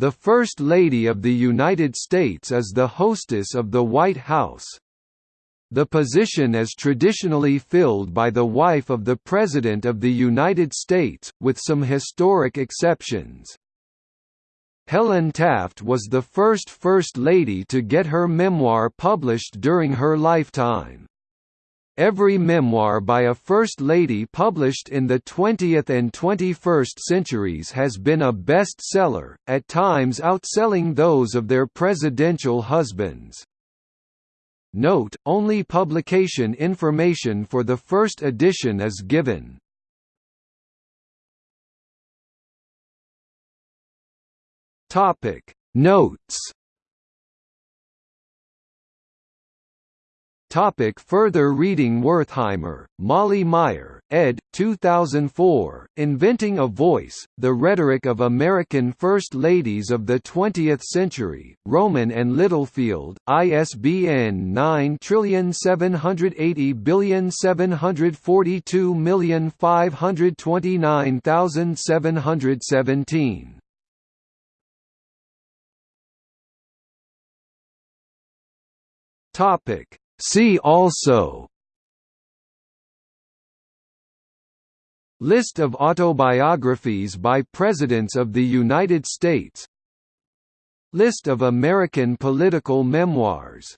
The First Lady of the United States is the hostess of the White House. The position is traditionally filled by the wife of the President of the United States, with some historic exceptions. Helen Taft was the first First Lady to get her memoir published during her lifetime. Every memoir by a First Lady published in the 20th and 21st centuries has been a bestseller, at times outselling those of their presidential husbands. Note, only publication information for the first edition is given. Notes Topic further reading Wertheimer, Molly Meyer, ed. 2004, Inventing a Voice, The Rhetoric of American First Ladies of the Twentieth Century, Rowman and Littlefield, ISBN 9780742529717. Topic See also List of autobiographies by Presidents of the United States. List of American political memoirs